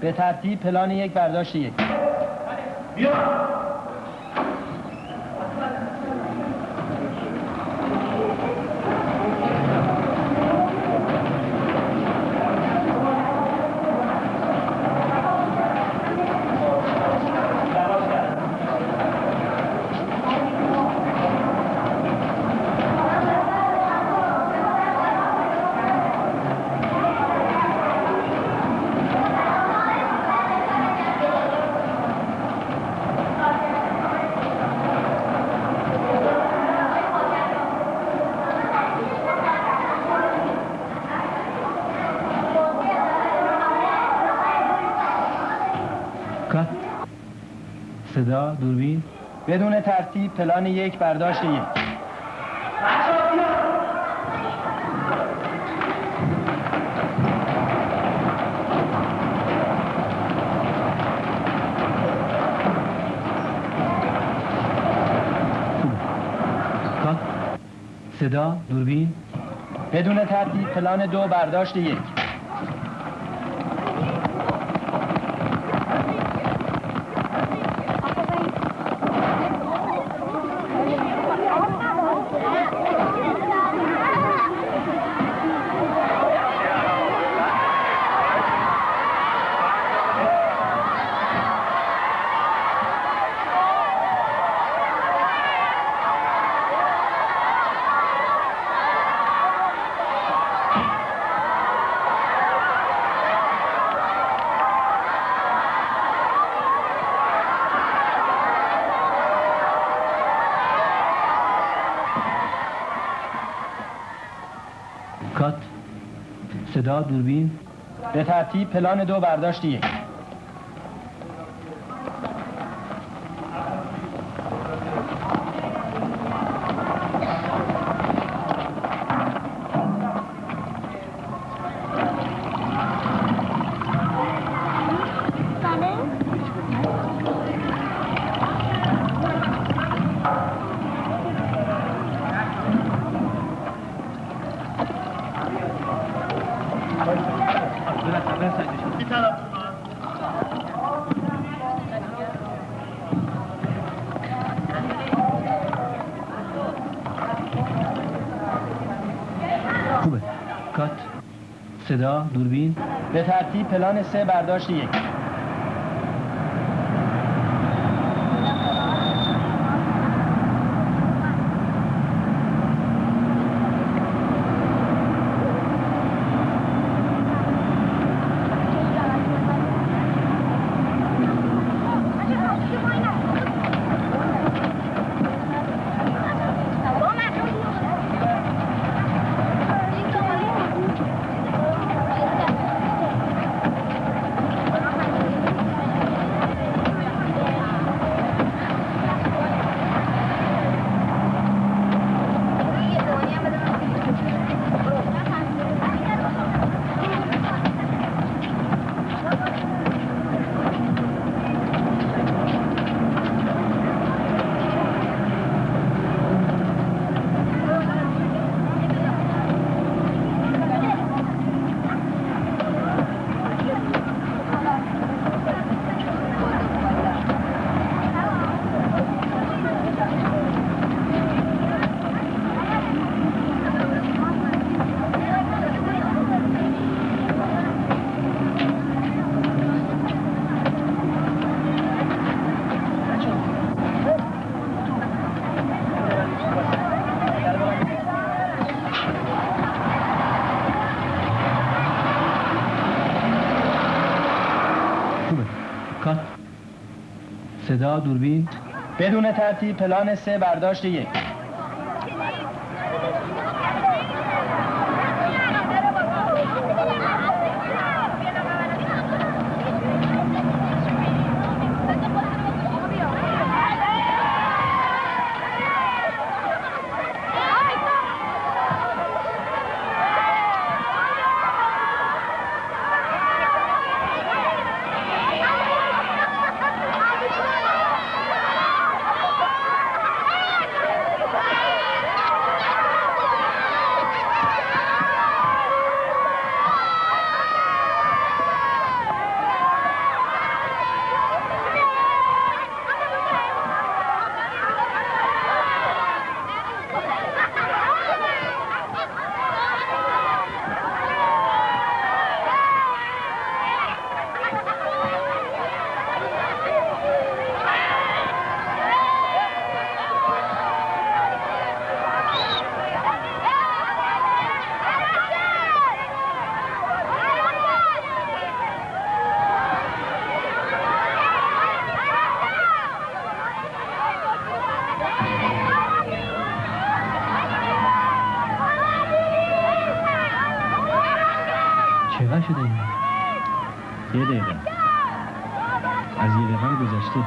به ترتیب پلان یک برداشت یک کات صدا دوربین. بدون ترتیب پلان یک برداشت یک کات صدا دوربین. بدون ترتیب پلان دو برداشت یک کات صدا دوربین. به ترتیب پلان دو برداشت یک. صدا دوربین. به ترتیب پلان سه برداشت یک خوبه کات صدا دوربین. بدون ترتیب پلان سه برداشت یک Hey! چقدر شده این یه دقیقه از یه دقیقه گذشته.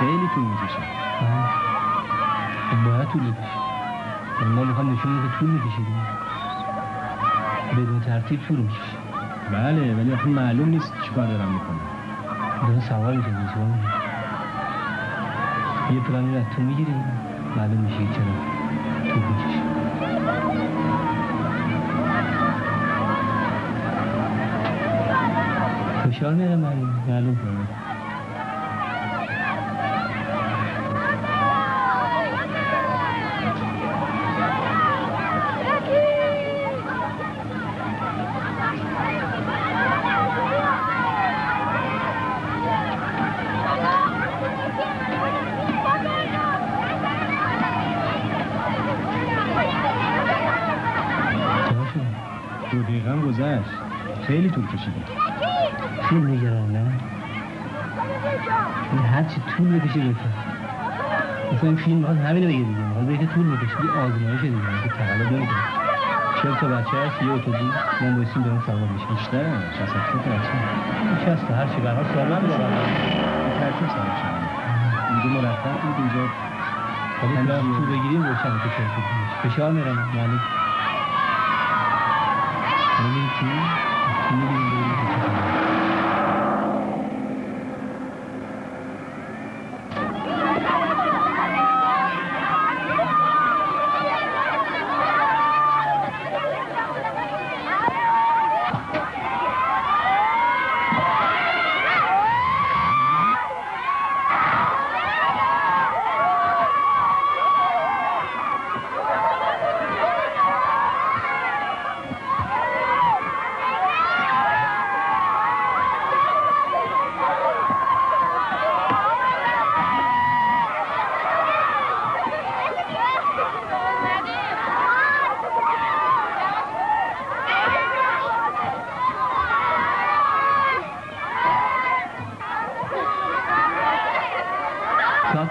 خیلی طول می‌کشه. باید طول بکشه. ولی ما می‌خوام نشون بده طول می‌کشه بدون ترتیب طول می‌کشه. بله ولی آخه معلوم نیست چیکار دارم می‌کنم. داره سوال می‌کنی؟ یه پلانی رو از تو می‌گیری معلوم میشه که چرا طول می‌کشه. فشار میاره معلوم معلوم گذشت. خیلی طول کشیده فیلم نگران نه؟ این هر چی طول بکشه بکن مثلا این فیلم می‌خواد همینو بگه دیگه. می‌خواد بگه طول می‌کشه یه آزمایش دیگه. که تقلب نمی‌کنه چهل تا بچه هست یه اتوبوس. ما بایستیم داریم سوار میشیم. بیشتر شست هفتاد تا بچه. این شسته هر چی برها سالم دارم به ترتیب سوار شدن اینجا مرتب بود اینجا همین تو. طول بگیریم روشن که چهل تا میشه. فشار میرم. معلوم حالا میریم تو تو میریم بریم که چه خبره. کات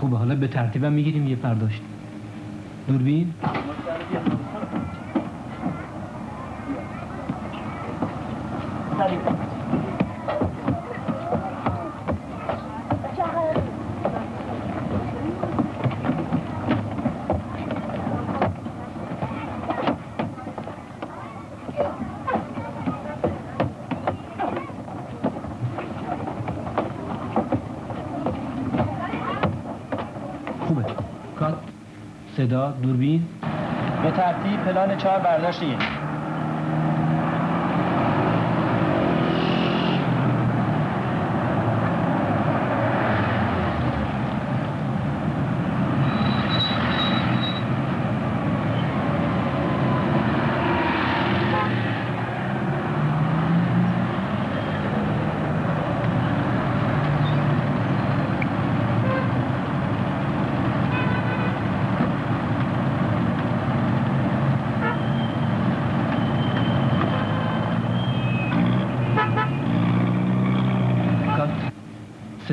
خوبه ترتیبم می‌گیریم یه پرداشت دوربین؟ خوبه. کات صدا دوربین. به ترتیب پلان چهار برداشت یک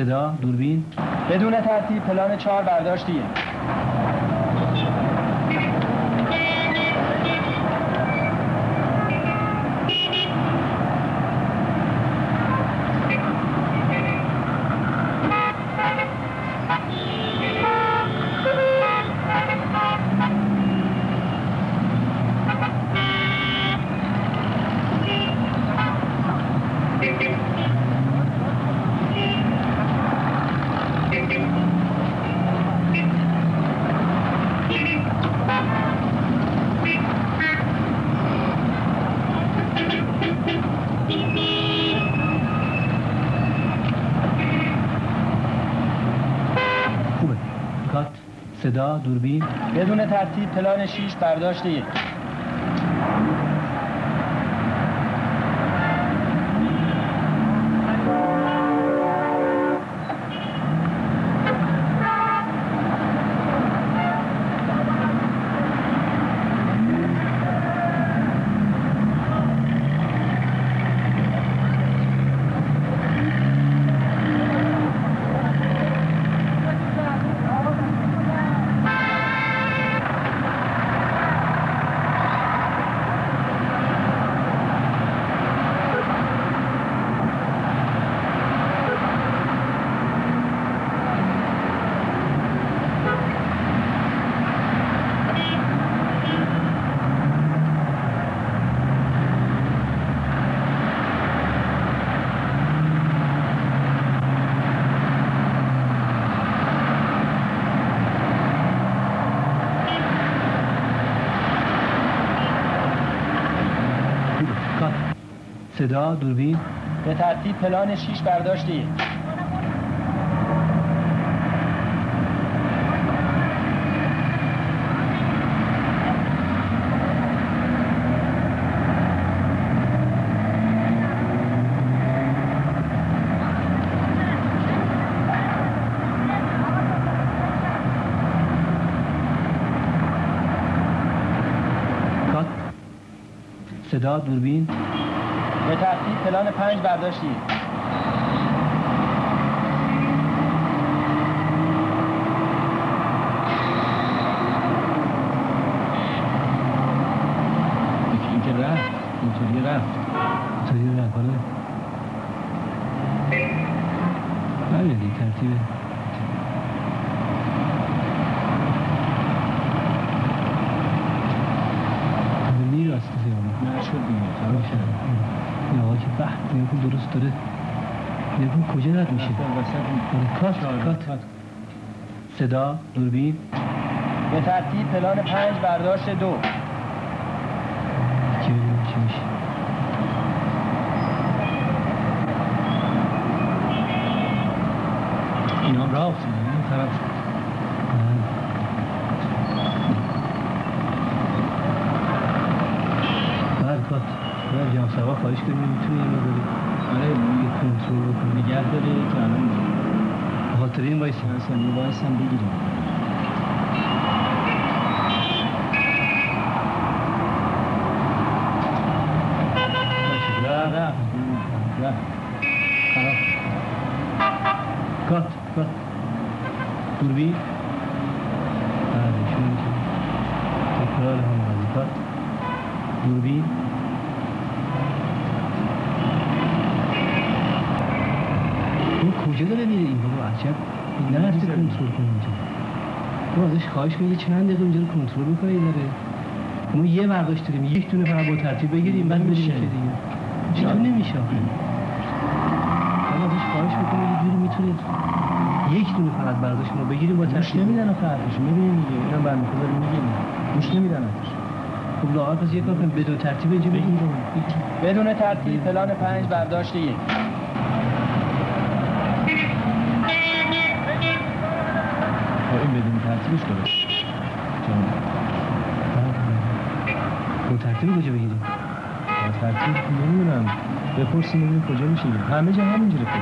صدا دوربین. بدون ترتیب پلان چهار برداشت یک خوبه کات صدا دوربین بدون ترتیب پلان شیش برداشت یک صدا دوربین. به ترتیب پلان 6 برداشتی کات صدا دوربین. به ترتیب پلان 5 برداشتی رفت اینطوری رفت. همین دیگه ترتیبه. نگاه درست داره؟ نگاه کجا رد میشه؟ آره، کات کات. صدا دوربین. به ترتیب پلان 5 برداشت دو. چی میشه. اینا هم راه افتادن این خراب شد بعد کات. بعد جام سوا خواهش کنیم می‌تونی این مقداری آره یه کنترل بکنی نگه داره که الان به خاطر این وایسی اصلا یه باعث هم بگیریم رفت رفت رفت خراب کات کات دوربین بله شروع میشه تکرار هم بازی کات دوربین این کجا داره میره عجب این نرفته کنترل کنه اینجا. تو ازش خواهش کنید چند دقیقه اینجا رو کنترل بکنه این داره ما یه برداشت داریم یک دونه فقط با ترتیب بگیریم بعد بریم. که دیگه. چطور نمیشه آخه؟ ازش خواهش بکنید یه جوری می‌تونید یک دونه فقط برداشت ما بگیریم با ترتیب. نمیدن آخه حرفش می‌بینیم دیگه. اینم برمی خدا رو میگیم. گوش نمیدن حرفش خب لاغر پس یه کار کنیم بدون ترتیب اینجا بگیم. بدون ترتیب پلان 5 برداشت یک. این بدون ترتیبش درست. جان با ترتیب کجا بگیریم با ترتیب نمی‌دونم. بپرسیم ببینیم کجا میشه همه جا همینجوره فکر